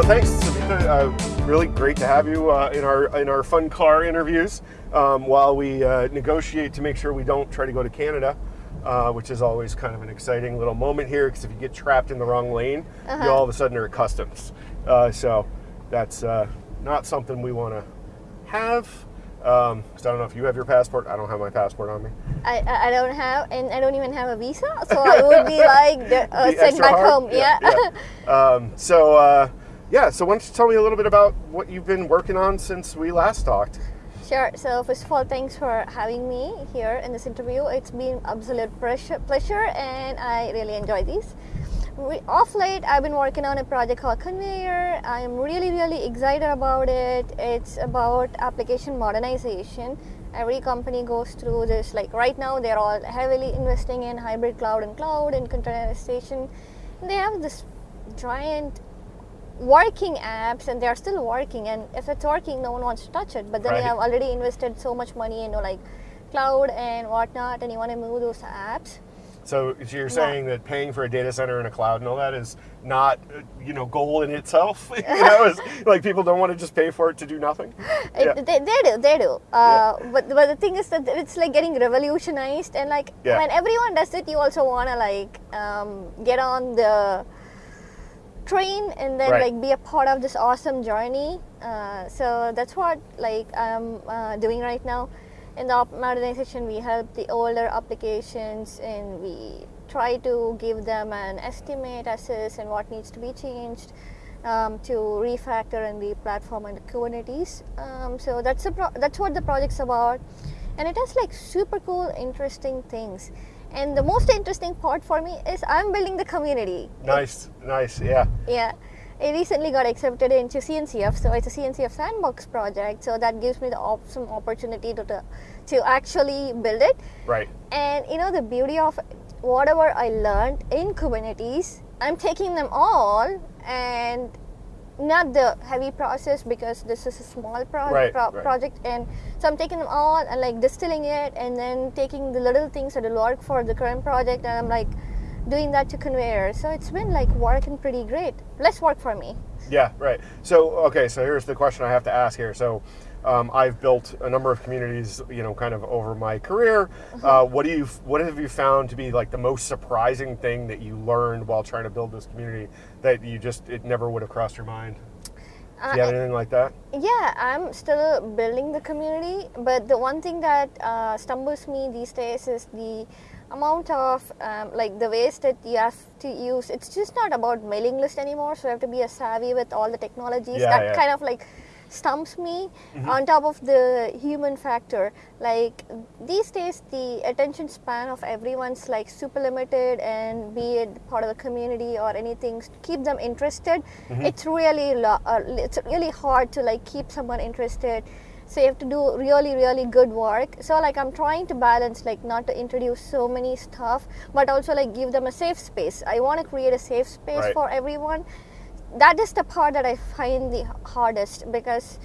So thanks, Savitha. Uh, really great to have you uh, in our in our fun car interviews um, while we uh, negotiate to make sure we don't try to go to Canada. Uh, which is always kind of an exciting little moment here because if you get trapped in the wrong lane, Uh-huh. you all of a sudden are at customs. Uh, so that's uh, not something we want to have. Um, 'cause I don't know if you have your passport. I don't have my passport on me. I, I don't have, and I don't even have a visa, so I would be like uh, sent back hard? home. Yeah. yeah. Um, so uh, yeah. So why don't you tell me a little bit about what you've been working on since we last talked? sure. So first of all, thanks for having me here in this interview. It's been absolute pleasure, pleasure, and I really enjoy these. We, off late, I've been working on a project called Konveyor. I am really, really excited about it. It's about application modernization. Every company goes through this. Like right now, they're all heavily investing in hybrid cloud and cloud and containerization. They have this giant working apps and they're still working and if it's working no one wants to touch it but then Right. you have already invested so much money into like cloud and whatnot and you want to move those apps So you're saying that paying for a data center and a cloud and all that is not, uh, you know, goal in itself. you know, is like people don't want to just pay for it to do nothing. Yeah. they, they do they do uh, but, but the thing is that it's like getting revolutionized and like Yeah. when everyone does it you also want to like um, get on the train and then Right. like be a part of this awesome journey uh, so that's what like i'm uh, doing right now in the modernization we help the older applications and we try to give them an estimate assess and what needs to be changed um, to refactor and re-platform and the Kubernetes. Um, so that's the pro- that's what the project's about, and it has like super cool, interesting things. And the most interesting part for me is I'm building the community. Nice, nice, yeah. Yeah. I recently got accepted into CNCF, so it's a CNCF sandbox project. So that gives me the awesome opportunity to, to to actually build it. Right. And you know the beauty of whatever I learned in Kubernetes, I'm taking them all and not the heavy process because this is a small pro- Right, pro- right. project and so I'm taking them all and like distilling it and then taking the little things that will work for the current project and I'm like doing that to Konveyor. So it's been like working pretty great. Less work for me. Yeah, right. So, okay, so here's the question I have to ask here. So, um, I've built a number of communities, you know, kind of over my career. Uh, what do you, what have you found to be like the most surprising thing that you learned while trying to build this community that you just it never would have crossed your mind? Do you have anything like that? Yeah, I'm still building the community, but the one thing that uh, stumbles me these days is the amount of um, like the ways that you have to use. It's just not about mailing list anymore, so you have to be a savvy with all the technologies. Yeah, that yeah. kind of like stumps me on top of the human factor. Like these days the attention span of everyone's like super limited and be it part of the community or anything to keep them interested it's really uh, it's really hard to like keep someone interested. So you have to do really really good work. So like i'm trying to balance like not to introduce so many stuff but also like give them a safe space. I want to create a safe space Right. for everyone that is the part that I find the hardest because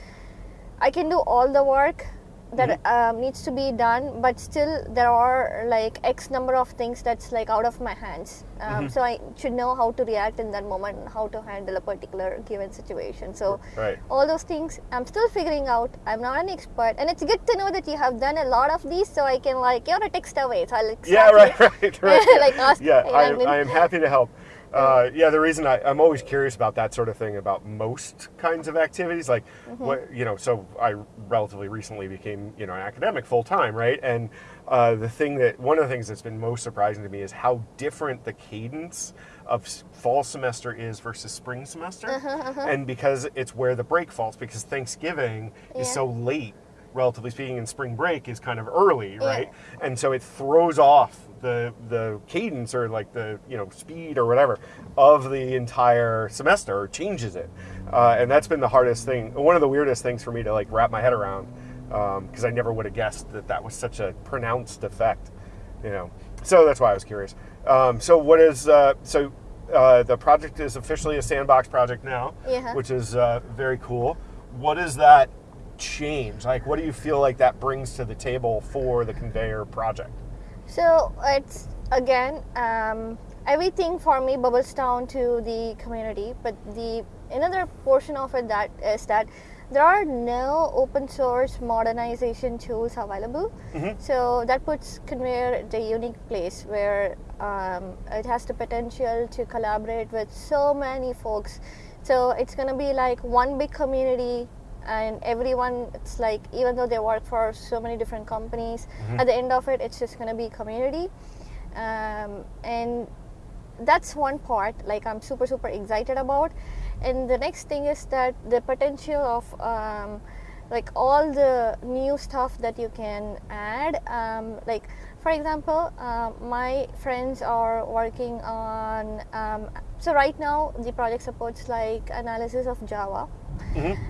I can do all the work that um, needs to be done, but still there are like X number of things that's like out of my hands. Um, So I should know how to react in that moment and how to handle a particular given situation. So Right. all those things I'm still figuring out. I'm not an expert, and it's good to know that you have done a lot of these, so I can like you're a text away. So I'll like, Yeah, right, right, right. Like ask- yeah, I I am happy to help. Uh, yeah, the reason I, I'm always curious about that sort of thing about most kinds of activities, like Mm-hmm. what you know. So I relatively recently became you know an academic full time, right? And uh, the thing that one of the things that's been most surprising to me is how different the cadence of fall semester is versus spring semester, Uh-huh, and because it's where the break falls, because Thanksgiving is so late relatively speaking, and spring break is kind of early, Yeah. right? And so it throws off the the cadence or like the you know speed or whatever of the entire semester, changes it, uh, and that's been the hardest thing. One of the weirdest things for me to like wrap my head around, because I never would have guessed that that was such a pronounced effect, you know. So that's why I was curious. Um, so what is uh, so? Uh, the project is officially a sandbox project now, Yeah. which is uh, very cool. What does that change? Like, what do you feel like that brings to the table for the Konveyor project? So it's again um, everything for me bubbles down to the community, but the another portion of it that is that there are no open source modernization tools available. So that puts Konveyor at a unique place where um, it has the potential to collaborate with so many folks. So it's going to be like one big community and everyone it's like even though they work for so many different companies at the end of it it's just going to be community. Um, and that's one part like i'm super super excited about. And the next thing is that the potential of um, like all the new stuff that you can add um, like for example um, my friends are working on um, so right now the project supports like analysis of java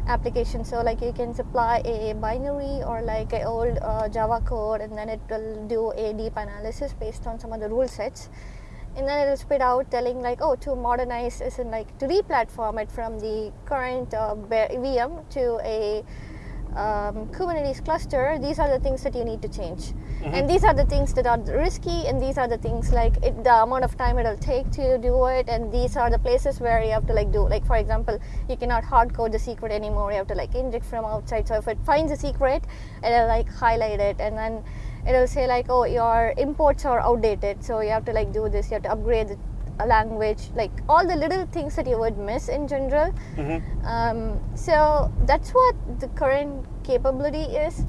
application. So like you can supply a binary or like a old uh, java code and then it will do a deep analysis based on some of the rule sets. And then it'll spit out telling like oh to modernize is in like to re-platform it from the current uh, vm to a um, Kubernetes cluster, these are the things that you need to change. And these are the things that are risky, and these are the things like it, the amount of time it'll take to do it, and these are the places where you have to like do. Like for example, you cannot hard code the secret anymore. You have to like inject from outside. So if it finds a secret, it'll like highlight it, and then it'll say like, oh, your imports are outdated, so you have to like do this. You have to upgrade the a language, like all the little things that you would miss in general. Um, so that's what the current capability is.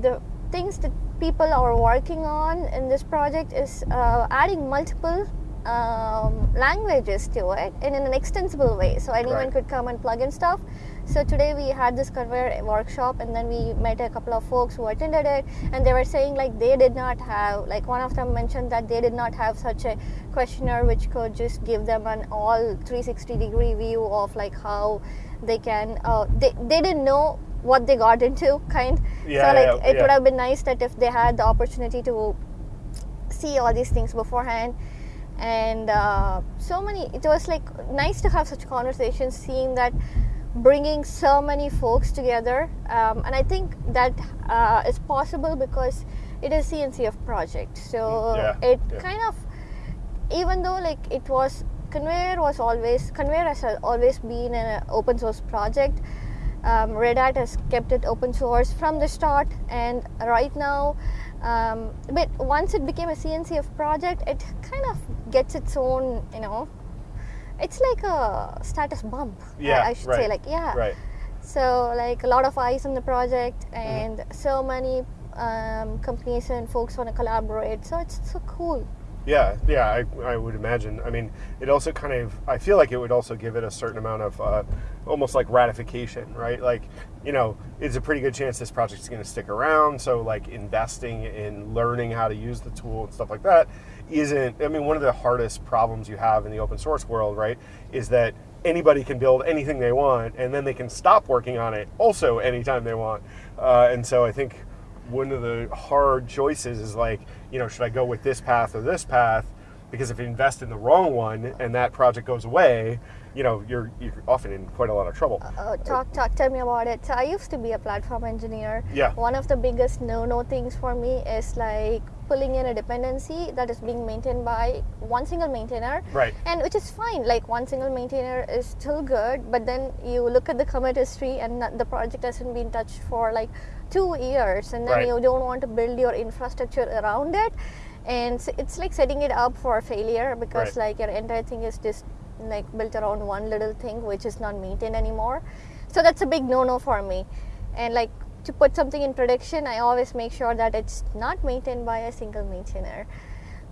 The things that people are working on in this project is uh, adding multiple um, languages to it and in an extensible way. So anyone Right. could come and plug in stuff. So today we had this Konveyor workshop and then we met a couple of folks who attended it and they were saying like they did not have like one of them mentioned that they did not have such a questionnaire which could just give them an all 360 degree view of like how they can uh, they, they didn't know what they got into kind Yeah, so like yeah, it yeah. would have been nice that if they had the opportunity to see all these things beforehand and uh, so many it was like nice to have such conversations seeing that bringing so many folks together um, and i think that uh, is possible because it is cncf project so Yeah, it yeah. kind of even though like it was Konveyor was always Konveyor has always been an open source project um, red hat has kept it open source from the start and right now um, but once it became a cncf project it kind of gets its own you know it's like a status bump Yeah, i, should say like yeah Right. so like a lot of eyes on the project Mm-hmm. and so many um, companies and folks want to collaborate so it's so cool Yeah, yeah, I, I would imagine. I mean, it also kind of, I feel like it would also give it a certain amount of uh, almost like ratification, right? Like, you know, it's a pretty good chance this project's going to stick around. So, like, investing in learning how to use the tool and stuff like that isn't, I mean, one of the hardest problems you have in the open source world, right, is that anybody can build anything they want and then they can stop working on it also anytime they want. Uh, and so I think one of the hard choices is like, you know, should I go with this path or this path? Because if you invest in the wrong one and that project goes away, you know, you're you're often in quite a lot of trouble. uh, talk talk tell me about it so i used to be a platform engineer Yeah. one of the biggest no no things for me is like pulling in a dependency that is being maintained by one single maintainer Right. and which is fine like one single maintainer is still good but then you look at the commit history and the project hasn't been touched for like two years and then Right. you don't want to build your infrastructure around it and s- it's like setting it up for failure because Right. like your entire thing is just like built around one little thing which is not maintained anymore. So that's a big no-no for me. And like to put something in production i always make sure that it's not maintained by a single maintainer.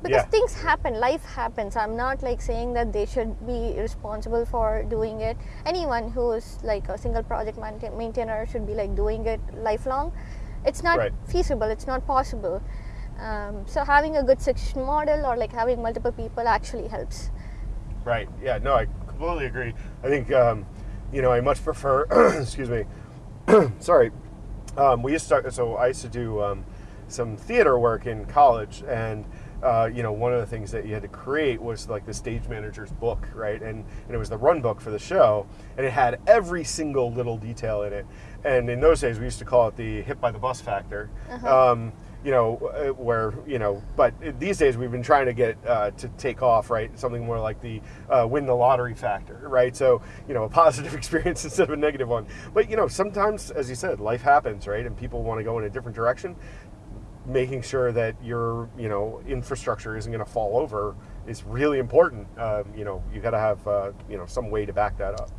Because Yeah. things happen. Life happens. I'm not like saying that they should be responsible for doing it. Anyone who is like a single project maintainer should be like doing it lifelong. It's not Right. feasible. It's not possible. Um, so having a good succession model or like having multiple people actually helps Right. Yeah. No, I completely agree. I think, um, you know, I much prefer. excuse me. sorry. Um, we used to. Start, so I used to do um, some theater work in college, and uh, you know, one of the things that you had to create was like the stage manager's book, right? And and it was the run book for the show, and it had every single little detail in it. And in those days, we used to call it the hit by the bus factor. Um, you know, uh, where you know, but these days we've been trying to get uh, to take off, right? Something more like the uh, win the lottery factor, right? So you know, a positive experience instead of a negative one. But you know, sometimes, as you said, life happens, right? And people want to go in a different direction. Making sure that your you know infrastructure isn't going to fall over is really important. Um, you know, you got to have uh, you know some way to back that up.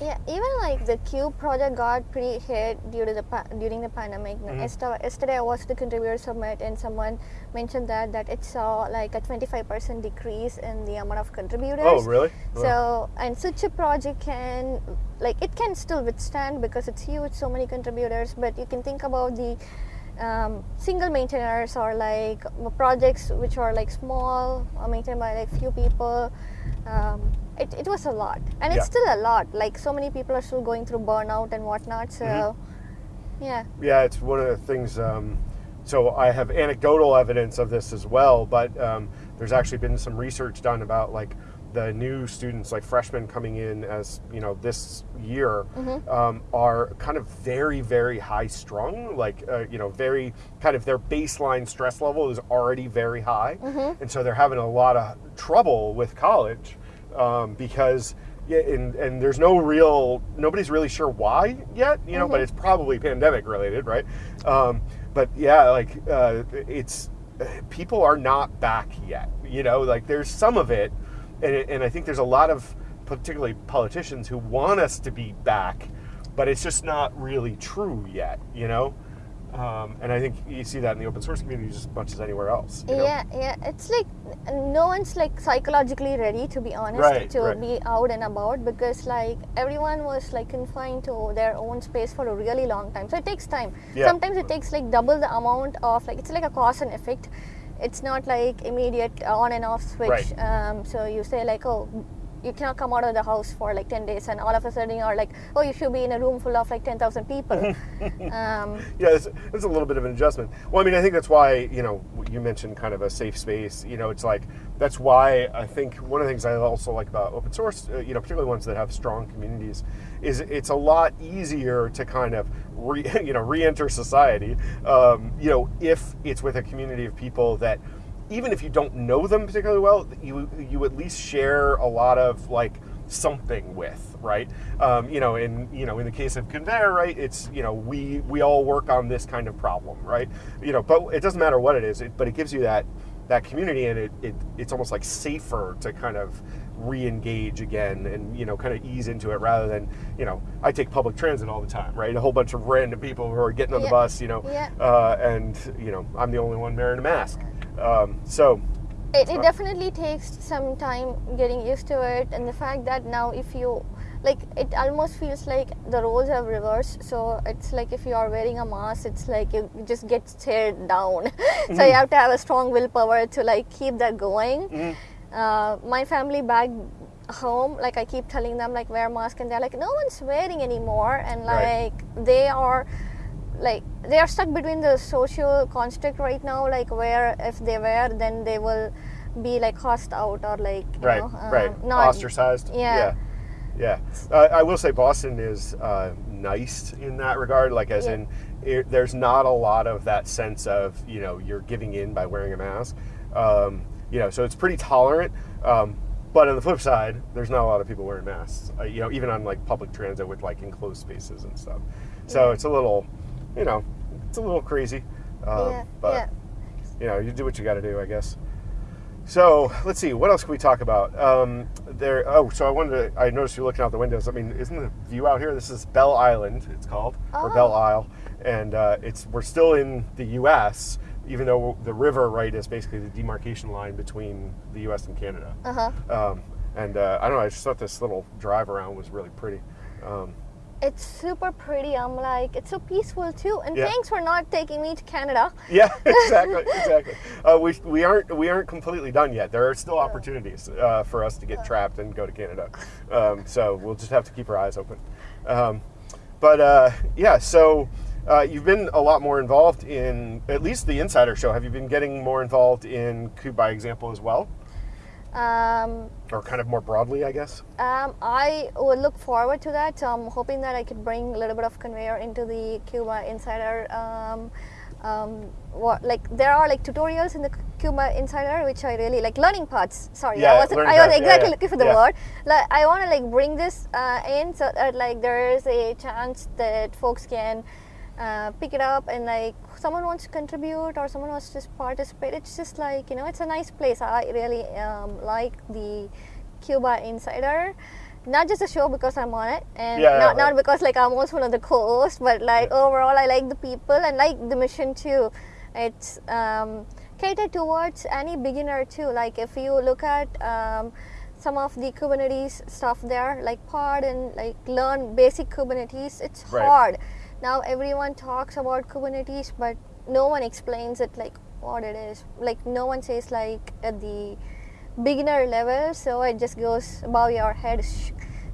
Yeah, even like the Cube project got pretty hit due to the pa- during the pandemic. Mm-hmm. Yesterday, yesterday I watched the contributor summit and someone mentioned that that it saw like a 25% decrease in the amount of contributors. Oh, really? So and such a project can like it can still withstand because it's huge, so many contributors. But you can think about the um, single maintainers or like projects which are like small, or maintained by like few people. Um, it, it was a lot, and Yeah. it's still a lot. Like so many people are still going through burnout and whatnot. So, Mm-hmm. yeah, Yeah, it's one of the things. Um, so I have anecdotal evidence of this as well, but um, there's actually been some research done about like the new students, like freshmen coming in as you know this year, um, are kind of very, very high strung. Like uh, you know, very kind of their baseline stress level is already very high, and so they're having a lot of trouble with college um, because yeah, and, and there's no real nobody's really sure why yet, you know, but it's probably pandemic related, right? Um, but yeah, like uh, it's people are not back yet, you know, like there's some of it, and, and I think there's a lot of particularly politicians who want us to be back, but it's just not really true yet, you know. Um, and I think you see that in the open source community just as much as anywhere else. You know? yeah, yeah. It's like no one's like psychologically ready to be honest Right, to right. be out and about because like everyone was like confined to their own space for a really long time. So it takes time. Yeah. Sometimes it takes like double the amount of like it's like a cause and effect. It's not like immediate on and off switch. Right. Um, so you say like oh. You cannot come out of the house for like 10 days, and all of a sudden you're like, oh, you should be in a room full of like 10,000 people. um, yeah, it's, it's a little bit of an adjustment. Well, I mean, I think that's why you know you mentioned kind of a safe space. You know, it's like that's why I think one of the things I also like about open source, uh, you know, particularly ones that have strong communities, is it's a lot easier to kind of re, you know re-enter society. Um, you know, if it's with a community of people that even if you don't know them particularly well, you you at least share a lot of like something with, right? Um, you know, in you know, in the case of Konveyor, right? It's you know, we we all work on this kind of problem, right? You know, but it doesn't matter what it is, it, but it gives you that that community, and it, it it's almost like safer to kind of re-engage again and you know kind of ease into it rather than you know i take public transit all the time right a whole bunch of random people who are getting on the bus you know Yeah. uh, and you know i'm the only one wearing a mask um, so it, it definitely takes some time getting used to it and the fact that now if you like it almost feels like the roles have reversed. So it's like if you are wearing a mask it's like you just get stared down. So you have to have a strong willpower to like keep that going. Uh, my family back home like i keep telling them like wear mask and they're like no one's wearing anymore. And Right. like they are like they are stuck between the social construct right now like where if they wear then they will be like cast out or like you right, know, um, right, not ostracized. yeah. yeah. yeah. Uh, I will say Boston is uh, nice in that regard. Like, as Yeah. in, it, there's not a lot of that sense of you know you're giving in by wearing a mask. Um, you know, so it's pretty tolerant. Um, but on the flip side, there's not a lot of people wearing masks. Uh, you know, even on like public transit with like enclosed spaces and stuff. So it's a little, you know, it's a little crazy. Um, yeah but yeah you know, you do what you got to do, I guess. So let's see, what else can we talk about? Um, there. Oh, so I wanted to. I noticed you looking out the windows. I mean, isn't the view out here? This is Bell Island. It's called or Oh. Belle Isle, and uh, it's we're still in the U.S. Even though the river right is basically the demarcation line between the U.S. and Canada. uh-huh Um, and uh, I don't know. I just thought this little drive around was really pretty. Um, it's super pretty i'm like it's so peaceful too and Yeah. thanks for not taking me to canada Yeah, exactly, exactly. Uh, we, we aren't we aren't completely done yet. There are still opportunities uh, for us to get trapped and go to Canada. Um, so we'll just have to keep our eyes open. Um, but uh, yeah, so uh, you've been a lot more involved in at least the Insider Show. Have you been getting more involved in Kube by Example as well, um, or kind of more broadly, I guess? Um, I would look forward to that. So I'm hoping that I could bring a little bit of Konveyor into the Cuba Insider. Um, um, what like there are like tutorials in the Cuba Insider which I really like learning paths. Sorry, Yeah, I was learning I was paths, yeah, exactly yeah, looking for the word. Like I want to like bring this uh, in so that like there is a chance that folks can uh, pick it up and like someone wants to contribute or someone wants to participate. It's just like you know it's a nice place. I really um, like the Cuba Insider. Not just a show because I'm on it, and Yeah, not, yeah, not because like I'm also one of the co-hosts, but like overall I like the people and like the mission too. It's um, catered towards any beginner too. Like if you look at um, some of the Kubernetes stuff there, like pod and like learn basic Kubernetes, it's Right. hard. Now everyone talks about Kubernetes, but no one explains it like what it is. Like no one says like at the beginner level, so it just goes above your head.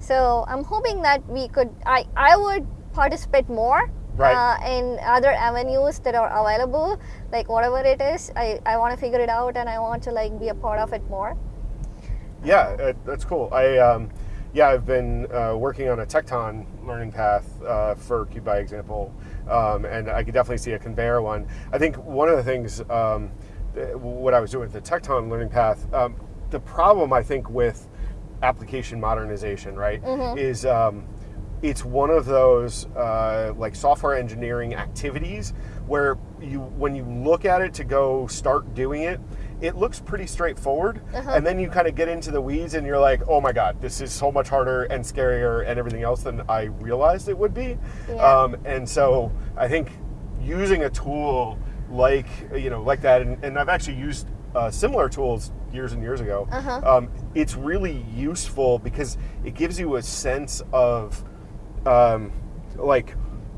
So I'm hoping that we could. I I would participate more Right. uh, in other avenues that are available, like whatever it is. I I want to figure it out and I want to like be a part of it more. Yeah, uh, that's cool. I um, yeah, I've been uh, working on a Tekton learning path uh, for Kube by example, um, and I could definitely see a Konveyor one. I think one of the things um, th- what I was doing with the Tekton learning path, um, the problem I think with application modernization, right, is um, it's one of those uh, like software engineering activities where you when you look at it to go start doing it it looks pretty straightforward and then you kind of get into the weeds and you're like oh my god this is so much harder and scarier and everything else than i realized it would be Yeah. um, and so i think using a tool like you know like that and, and i've actually used uh, similar tools years and years ago Uh-huh. um, it's really useful because it gives you a sense of um, like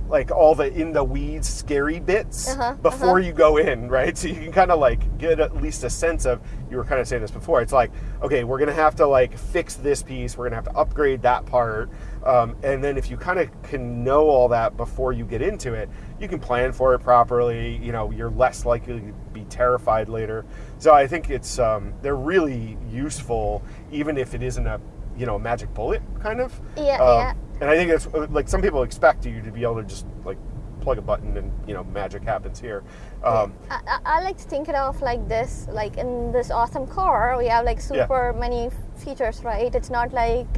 like all the in the weeds scary bits Uh-huh, before uh-huh. you go in right so you can kind of like get at least a sense of you were kind of saying this before it's like okay we're gonna have to like fix this piece we're gonna have to upgrade that part um, and then if you kind of can know all that before you get into it you can plan for it properly you know you're less likely to be terrified later so i think it's um, they're really useful even if it isn't a you know magic bullet kind of Yeah, Um, yeah. And I think it's uh, like some people expect you to be able to just like plug a button and you know magic happens here. Um, I, I, like to think it of like this like in this awesome car we have like Yeah. super many features right it's not like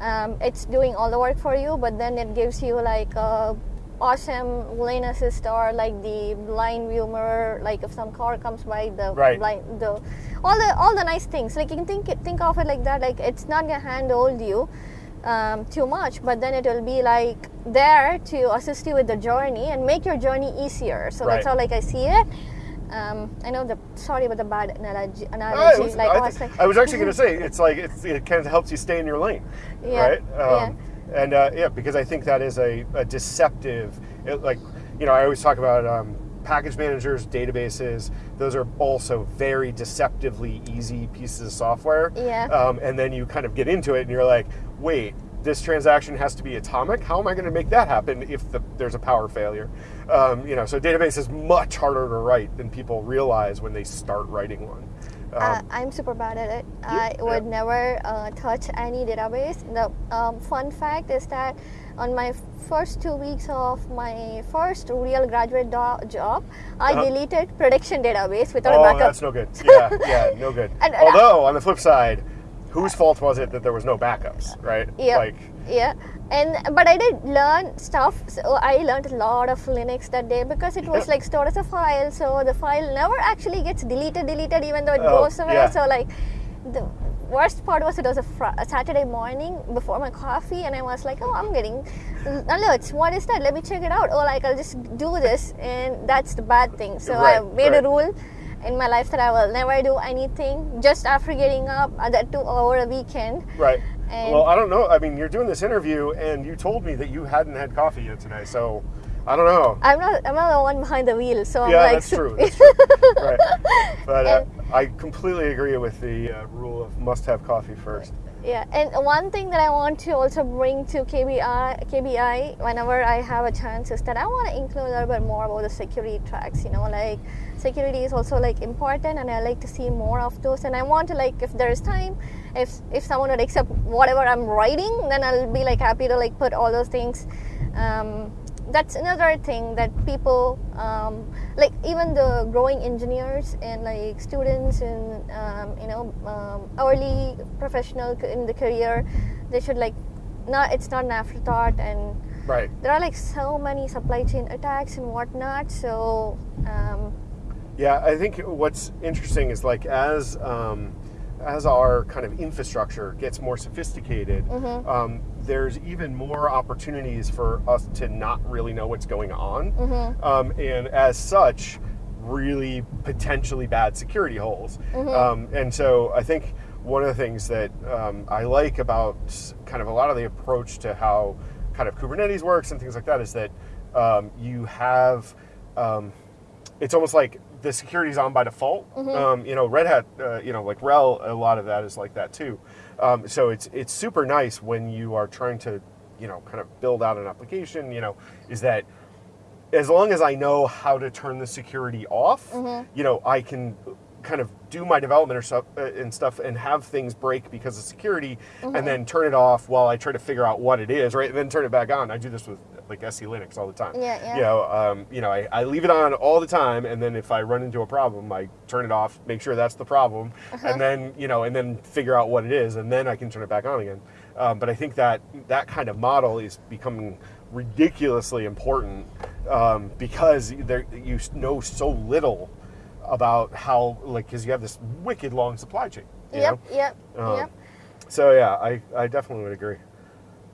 um, it's doing all the work for you but then it gives you like a awesome lane assist or like the blind view mirror like if some car comes by the Right. blind the all the all the nice things like you can think think of it like that like it's not gonna handhold you um, too much, but then it will be like there to assist you with the journey and make your journey easier. So that's Right. how like I see it. Um, I know the sorry about the bad analogy. I analogy. was, like I, I was like, I was actually going to say it's like it's, it kind of helps you stay in your lane, Yeah, right? yeah. And uh, yeah, because I think that is a, a deceptive, it, like you know, I always talk about um, package managers, databases. Those are also very deceptively easy pieces of software. Yeah. Um, and then you kind of get into it, and you're like, wait. This transaction has to be atomic. How am I going to make that happen if the, there's a power failure? Um, you know, so database is much harder to write than people realize when they start writing one. Um, uh, I'm super bad at it. I yeah. would never uh, touch any database. The um, fun fact is that on my first two weeks of my first real graduate job, I Uh-huh. deleted prediction database without Oh, a backup. Oh, that's no good. Yeah, yeah, no good. And- and I- Although, on the flip side, whose fault was it that there was no backups, right? Yeah. Like, yeah and but i did learn stuff so i learned a lot of linux that day because it was Yeah. like stored as a file so the file never actually gets deleted deleted even though it Oh, goes somewhere yeah. so like the worst part was it was a, fr- a saturday morning before my coffee and i was like oh i'm getting alerts what is that let me check it out oh like i'll just do this and that's the bad thing so i made right. a rule in my life that i will never do anything just after getting up that two over a weekend right. And- well, I don't know. I mean, you're doing this interview, and you told me that you hadn't had coffee yet today, so I don't know. I'm not. I'm not the one behind the wheel, so I'm yeah, like. that's true. That's true. right. But uh, I completely agree with the uh, rule of must have coffee first. Yeah, and one thing that I want to also bring to KBI, KBI whenever I have a chance is that I want to include a little bit more about the security tracks. You know, like security is also like important, and I like to see more of those. And I want to like, if there is time, if if someone would accept whatever I'm writing, then I'll be like happy to like put all those things um, that's another thing that people um, like even the growing engineers and like students and um, you know um, early professional in the career they should like not it's not an afterthought and Right. there are like so many supply chain attacks and whatnot so um, Yeah, I think what's interesting is like as um, as our kind of infrastructure gets more sophisticated, Mm-hmm. um, there's even more opportunities for us to not really know what's going on, Mm-hmm. um, and as such, really potentially bad security holes. Mm-hmm. Um, and so I think one of the things that um, I like about kind of a lot of the approach to how kind of Kubernetes works and things like that is that um, you have um, it's almost like the security's on by default. Um, you know, Red Hat, uh, you know, like RHEL, a lot of that is like that too. Um, so it's it's super nice when you are trying to, you know, kind of build out an application. You know, is that as long as I know how to turn the security off, you know, I can kind of do my development or stuff uh, and stuff and have things break because of security and then turn it off while I try to figure out what it is, right? And then turn it back on. I do this with like SELinux all the time. Yeah, yeah. You know, um, you know, I, I leave it on all the time and then if I run into a problem, I turn it off, make sure that's the problem, Uh-huh. and then, you know, and then figure out what it is and then I can turn it back on again. Um, but I think that that kind of model is becoming ridiculously important um, because there, you know so little about how like because you have this wicked long supply chain. Yep know? yep Um, yep So yeah, I, I definitely would agree.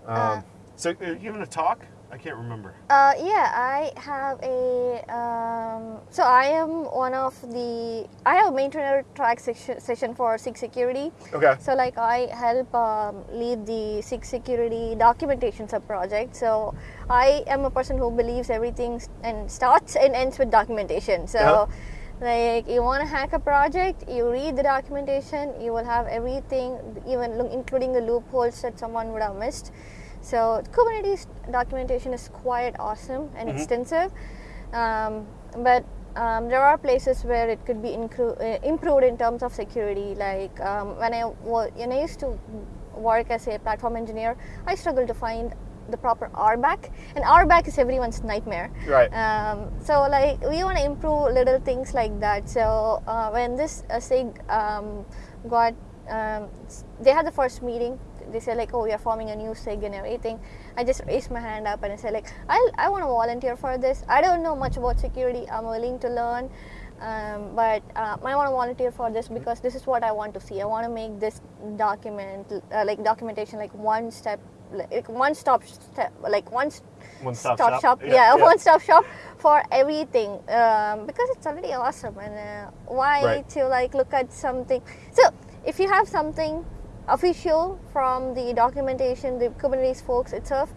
Um, Uh, so uh, you giving a talk? I can't remember. Uh, yeah, I have a. Um, so I am one of the. I have a maintainer track section, session for SIG security. Okay. So like I help um, lead the SIG security documentation sub project. So I am a person who believes everything and starts and ends with documentation. So. Uh-huh. Like you want to hack a project, you read the documentation. You will have everything, even including the loopholes that someone would have missed. So Kubernetes documentation is quite awesome and extensive, um, but um, there are places where it could be uh, improved in terms of security. Like um, when I when I used to work as a platform engineer, I struggled to find the proper RBAC, and RBAC is everyone's nightmare. Right. Um, so like we want to improve little things like that. So uh, when this uh, SIG um, got, um, they had the first meeting. They said like, oh, we are forming a new SIG and everything. I just raised my hand up and I said like, I I want to volunteer for this. I don't know much about security. I'm willing to learn. Um, but uh, I want to volunteer for this because this is what I want to see. I want to make this document, uh, like documentation, like one step, like one stop step, like one One stop shop. shop. Yeah, Yeah, yeah. one stop shop for everything um, because it's already awesome. And uh, why Right. to like look at something? So if you have something official from the documentation, the Kubernetes folks itself.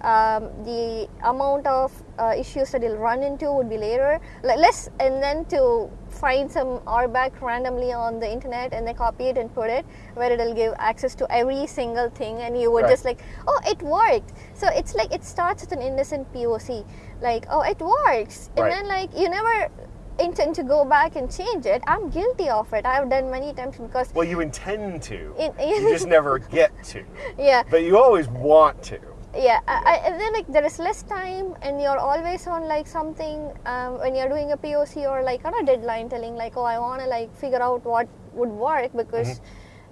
Um, the amount of uh, issues that you'll run into would be later, like less, and then to find some RBAC randomly on the internet and then copy it and put it where it'll give access to every single thing, and you would Right. just like, oh, it worked. So it's like it starts with an innocent POC, like, oh, it works, and then like you never intend to go back and change it. I'm guilty of it. I've done many times because Well, you intend to. In- you just never get to. yeah, But you always want to. yeah I, I, and then like there is less time and you're always on like something um, when you're doing a poc or like on a deadline telling like oh i want to like figure out what would work because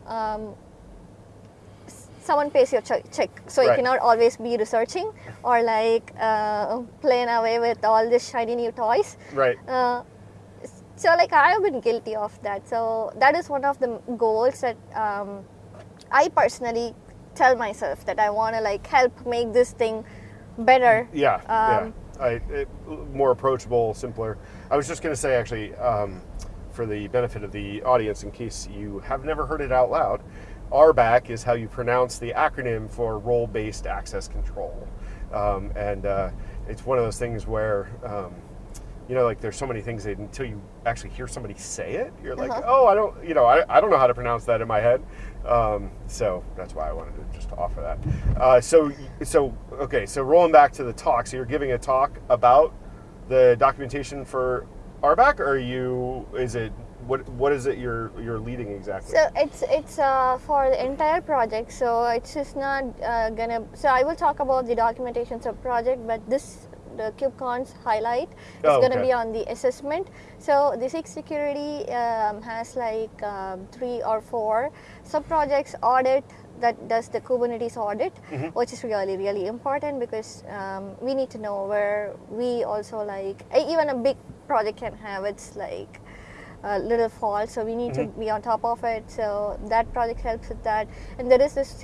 um, someone pays your check, check so you cannot always be researching or like uh, playing away with all these shiny new toys Right. uh, so like I have been guilty of that. So that is one of the goals that um, I personally tell myself that I want to like help make this thing better. Yeah, Um, yeah. I, it, more approachable, simpler. I was just going to say, actually, um, for the benefit of the audience, in case you have never heard it out loud, RBAC is how you pronounce the acronym for Role Based Access Control. Um, and uh, it's one of those things where, um, you know, like there's so many things that until you actually hear somebody say it, you're like, Uh-huh. oh, I don't, you know, I, I don't know how to pronounce that in my head. Um, so that's why I wanted to just offer that. Uh, so, so okay, so rolling back to the talk, so you're giving a talk about the documentation for RBAC, or are you? Is it what? What is it you're you're leading exactly? So it's it's uh, for the entire project. So it's just not uh, gonna. So I will talk about the documentation sub project, but this the KubeCon's highlight. It's Oh, going to okay. be on the assessment. So the SIG Security um, has like um, three or four sub projects audit that does the Kubernetes audit, Mm-hmm. which is really really important because um, we need to know where we also like even a big project can have its like uh, little faults, so we need to be on top of it. So that project helps with that. And there is this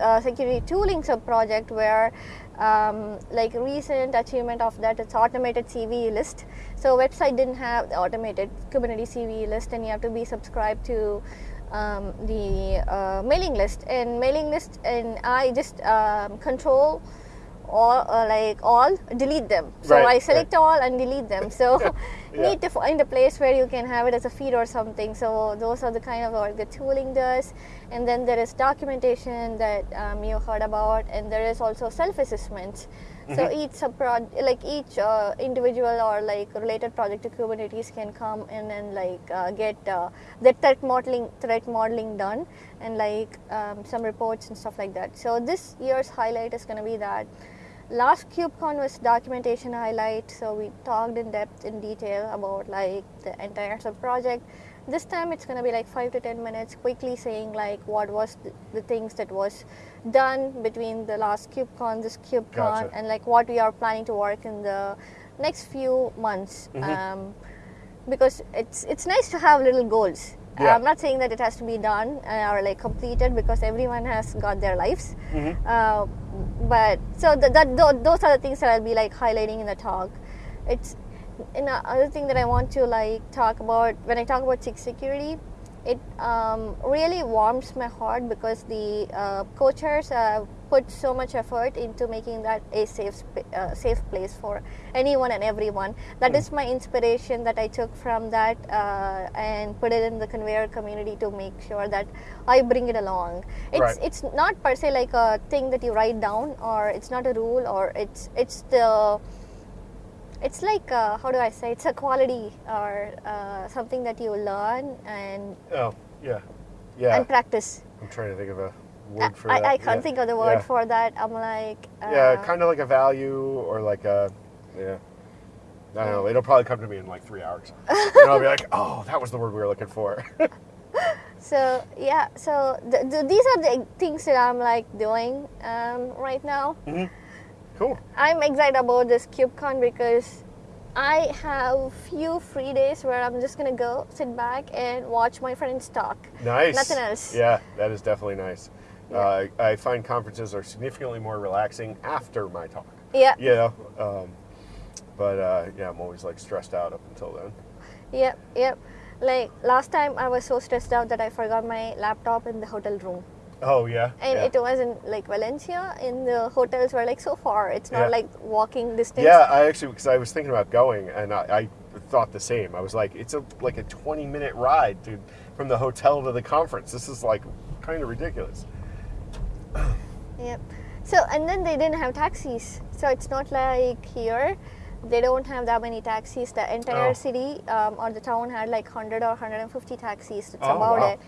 uh, security tooling sub project where, um, like recent achievement of that, it's automated CVE list. So website didn't have the automated Kubernetes CVE list, and you have to be subscribed to. Um, the uh, mailing list and mailing list and I just um, control all uh, like all delete them so Right, i select right. all and delete them so Yeah. need to find a place where you can have it as a feed or something. So those are the kind of work the tooling does. And then there is documentation that um, you heard about and there is also self-assessments so each sub like each uh, individual or like related project to kubernetes can come in and like uh, get uh, the threat modeling threat modeling done and like um, some reports and stuff like that. So this year's highlight is going to be that last KubeCon was documentation highlight, so we talked in depth in detail about like the entire sub project. This time it's gonna be like five to ten minutes, quickly saying like what was the, the things that was done between the last KubeCon, this KubeCon, Gotcha. and like what we are planning to work in the next few months. Mhm. Um, because it's it's nice to have little goals. Yeah. I'm not saying that it has to be done uh, or like completed because everyone has got their lives. Mhm. Uh, but so th- that tho- those are the things that I'll be like highlighting in the talk. It's another thing that I want to like talk about when I talk about SIG security. It um, really warms my heart because the uh, co-chairs uh, put so much effort into making that a safe sp- uh, safe place for anyone and everyone. That is my inspiration that I took from that uh, and put it in the Konveyor community to make sure that I bring it along. It's Right. it's not per se like a thing that you write down or it's not a rule or it's it's the it's like uh, how do I say it's a quality or uh, something that you learn and Oh, yeah. Yeah. and practice. I'm trying to think of a I, word for I, that. I can't yeah. think of the word Yeah. for that. I'm like uh, yeah, kind of like a value or like a, yeah. I don't know. It'll probably come to me in like three hours. and I'll be like, oh, that was the word we were looking for. So yeah, so th- th- these are the things that I'm like doing um, right now. Cool. I'm excited about this KubeCon because I have a few free days where I'm just gonna go sit back and watch my friends talk. Nice. Nothing else. Yeah, that is definitely nice. Yeah. Uh, I find conferences are significantly more relaxing after my talk. Yeah, You know, um, but uh, yeah, I'm always like stressed out up until then. yep, yep. Like last time, I was so stressed out that I forgot my laptop in the hotel room, Oh yeah. and yeah. it was in like Valencia. In the hotels were like so far. It's not Yeah. like walking distance. Yeah, I actually because I was thinking about going, and I, I thought the same. I was like, it's a like a 20 minute ride, dude, from the hotel to the conference. This is like kind of ridiculous. Yep. So and then they didn't have taxis. So it's not like here. They don't have that many taxis. The entire Oh. city um, or the town had like 100 or 150 taxis. That's Oh, about wow. it.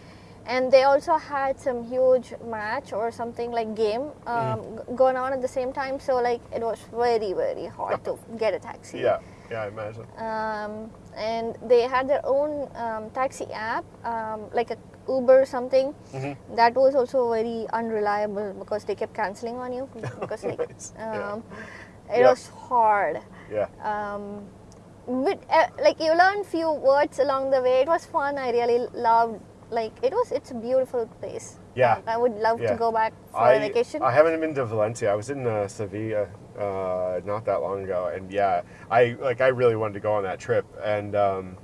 And they also had some huge match or something like game um, Mm. g- going on at the same time. So like it was very very hard to get a taxi. Yeah, yeah, I imagine. Um, and they had their own um, taxi app, um, like a Uber or something. Mhm. That was also very unreliable because they kept canceling on you because like Nice. Yeah. um, it Yeah. was hard. Yeah, Um, but uh, like you learn few words along the way. It was fun. I really loved. Like it was. It's a beautiful place. Yeah. I would love Yeah. to go back for I, a vacation. I haven't been to Valencia. I was in uh, Sevilla uh, not that long ago, and yeah, I like I really wanted to go on that trip, and um,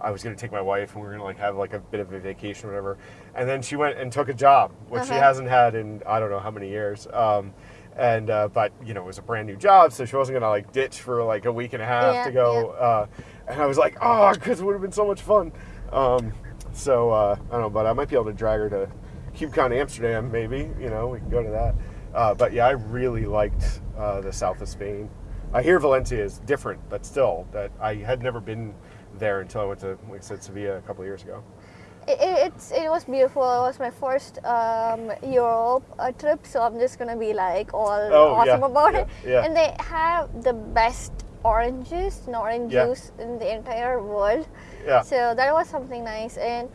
I was gonna take my wife, and we were gonna like have like a bit of a vacation or whatever, and then she went and took a job, which she Uh-huh. hasn't had in I don't know how many years. Um, and uh, but you know it was a brand new job, so she wasn't gonna like ditch for like a week and a half Yeah, to go. Uh, and I was like, oh, because it would have been so much fun. Um, so uh, I don't know, but I might be able to drag her to KubeCon Amsterdam, maybe. You know, we can go to that. Uh, but yeah, I really liked uh, the south of Spain. I hear Valencia is different, but still, that I had never been there until I went to, like I said, Sevilla a couple of years ago. It, it, it's it was beautiful. It was my first um, Europe uh, trip, so I'm just gonna be like all Oh, awesome yeah, about yeah, it. yeah. And they have the best oranges and orange juice in the entire world. Yeah. So that was something nice, and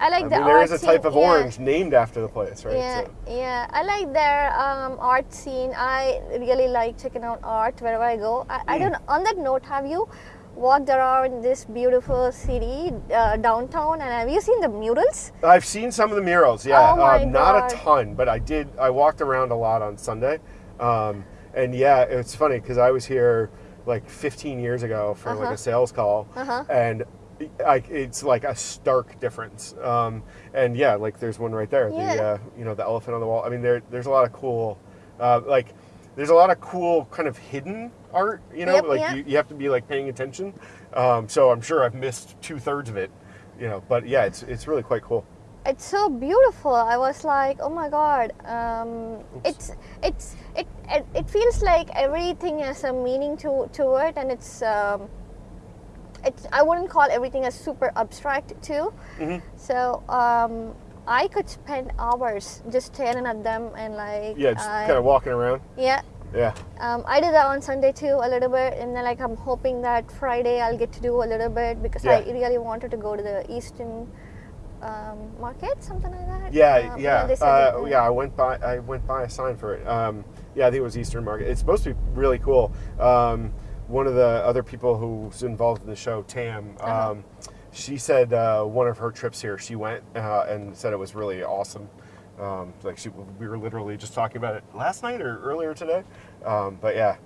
I like I the mean, there is a scene, type of yeah. orange named after the place, right? Yeah, So- yeah. I like their um, art scene. I really like checking out art wherever I go. I, I Mm. don't. On that note, have you walked around this beautiful city uh, downtown and have you seen the murals? I've seen some of the murals. Yeah, Oh my um, not God. a ton, but I did. I walked around a lot on Sunday, um, and yeah, it's funny because I was here like 15 years ago for like Uh-huh. a sales call, Uh-huh. and I, it's like a stark difference. Um, and yeah, like there's one right there. The uh, you know the elephant on the wall. I mean, there there's a lot of cool, uh, like there's a lot of cool kind of hidden art. You know, Yep, like yeah. you, you have to be like paying attention. Um, so I'm sure I've missed two thirds of it. You know, but yeah, it's it's really quite cool. It's so beautiful. I was like, oh my god. Um, it's it's it, it it feels like everything has a meaning to to it, and it's um, it's I wouldn't call everything as super abstract too. Mhm. So um, I could spend hours just staring at them and like Yeah, just I- kind of walking around. yeah. Yeah. Um, I did that on Sunday too a little bit, and then like I'm hoping that Friday I'll get to do a little bit because I really wanted to go to the Eastern um, market, something like that. Yeah, Um, yeah, uh, yeah. I went by. I went by a sign for it. Um, yeah, I think it was Eastern Market. It's supposed to be really cool. Um, one of the other people who's involved in the show, Tam, Uh-huh. um, she said uh, one of her trips here, she went uh, and said it was really awesome. Um, like she, we were literally just talking about it last night or earlier today. Um, but yeah,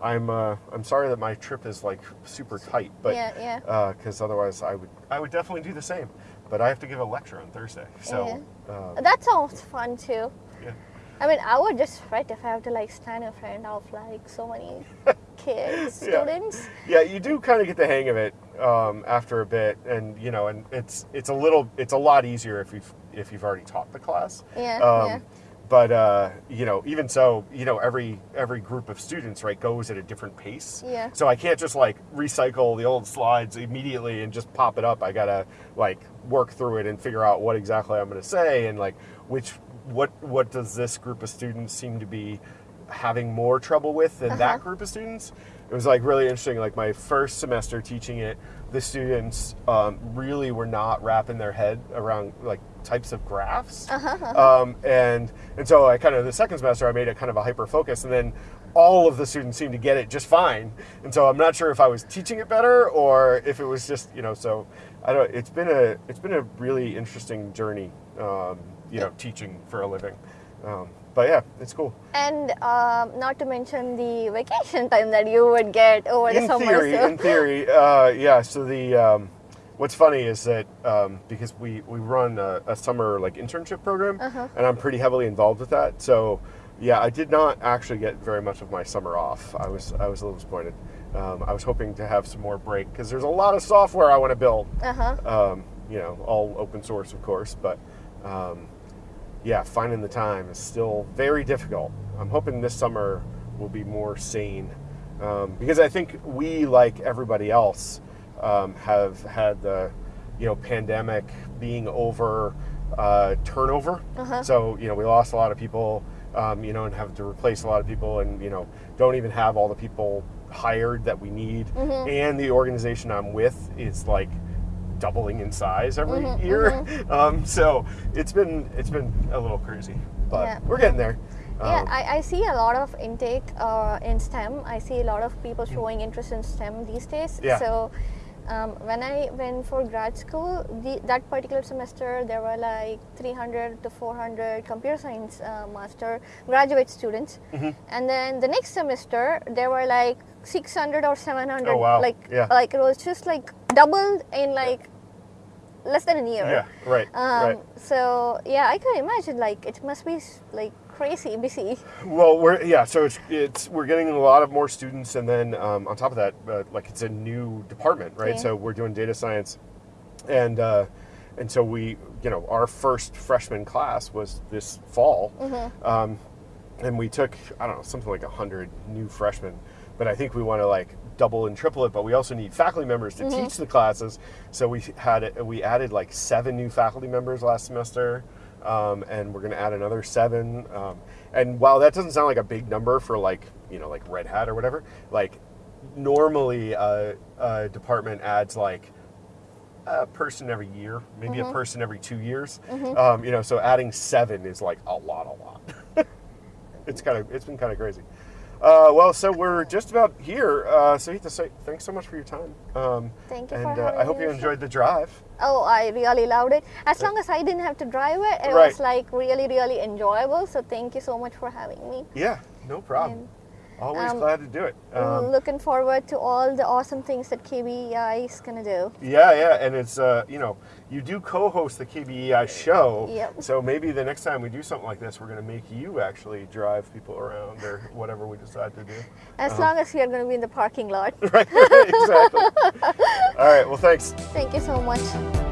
I'm uh, I'm sorry that my trip is like super tight, but Yeah, yeah. because otherwise I would I would definitely do the same. But I have to give a lecture on Thursday, so uh, That sounds fun too. yeah. I mean, I would just fret if I have to like stand in front of like so many kids, Yeah. students. Yeah, you do kind of get the hang of it um, after a bit, and you know, and it's it's a little it's a lot easier if you've if you've already taught the class. Yeah, Um, yeah. But uh, you know, even so, you know, every every group of students right goes at a different pace. Yeah. So I can't just like recycle the old slides immediately and just pop it up. I gotta like work through it and figure out what exactly I'm gonna say and like which what what does this group of students seem to be having more trouble with than that Uh-huh. group of students. It was like really interesting. Like my first semester teaching it, the students um, really were not wrapping their head around like types of graphs. Um, and and so I kind of the second semester I made it kind of a hyper focus, and then all of the students seemed to get it just fine. And so I'm not sure if I was teaching it better or if it was just you know. So I don't. It's been a it's been a really interesting journey. Um, you know, teaching for a living. Um, but yeah, it's cool. And um, not to mention the vacation time that you would get over the in summer. theory, so- in theory, uh, yeah. So the um, what's funny is that um, because we we run a, a summer like internship program, Uh-huh. and I'm pretty heavily involved with that. So yeah, I did not actually get very much of my summer off. I was I was a little disappointed. Um, I was hoping to have some more break because there's a lot of software I want to build. uh-huh. Um, you know, all open source, of course, but. Um, yeah, finding the time is still very difficult. I'm hoping this summer will be more sane um, because I think we, like everybody else, um, have had the you know pandemic being over uh, turnover. Uh-huh. So you know we lost a lot of people, um, you know, and have to replace a lot of people, and you know don't even have all the people hired that we need. And the organization I'm with is like doubling in size every Mhm, year. Um, so it's been it's been a little crazy, but Yeah, we're getting there. Yeah, Um, I, I see a lot of intake uh, in STEM. I see a lot of people showing interest in STEM these days. Yeah. So um, when I went for grad school, the, that particular semester there were like 300 to 400 computer science uh, master graduate students, Mm-hmm. and then the next semester there were like 600 or 700. Oh, wow. Like Yeah. like it was just like doubled in like less than a year. yeah, right, Um, right. So yeah, I can imagine like it must be like crazy busy. Well, we're yeah. So it's it's we're getting a lot of more students, and then um, on top of that, uh, like it's a new department, right? Yeah. So we're doing data science, and uh, and so we, you know, our first freshman class was this fall, Mm-hmm. um, and we took I don't know something like a hundred new freshmen, but I think we want to like double and triple it, but we also need faculty members to teach the classes. So we had it, we added like seven new faculty members last semester, um, and we're going to add another seven. Um, and while that doesn't sound like a big number for like you know like Red Hat or whatever, like normally a, a department adds like a person every year, maybe a person every two years. Um, you know, so adding seven is like a lot, a lot. it's kind of it's been kind of crazy. Uh, well, so we're just about here. Uh, Savitha, say thanks so much for your time. Um, Thank you and for uh, I hope you enjoyed the drive. Oh, I really loved it. As long as I didn't have to drive it, it Right. was like really, really enjoyable. So thank you so much for having me. Yeah, no problem. Always um, glad to do it. Um, Looking forward to all the awesome things that KBEI is gonna do. Yeah, yeah, and it's uh, you know you do co-host the KBEI show, Yep. so maybe the next time we do something like this, we're going to make you actually drive people around or whatever we decide to do. As uh-huh. long as you're gonna be in the parking lot. Right, exactly. All right, well, thanks. Thank you so much.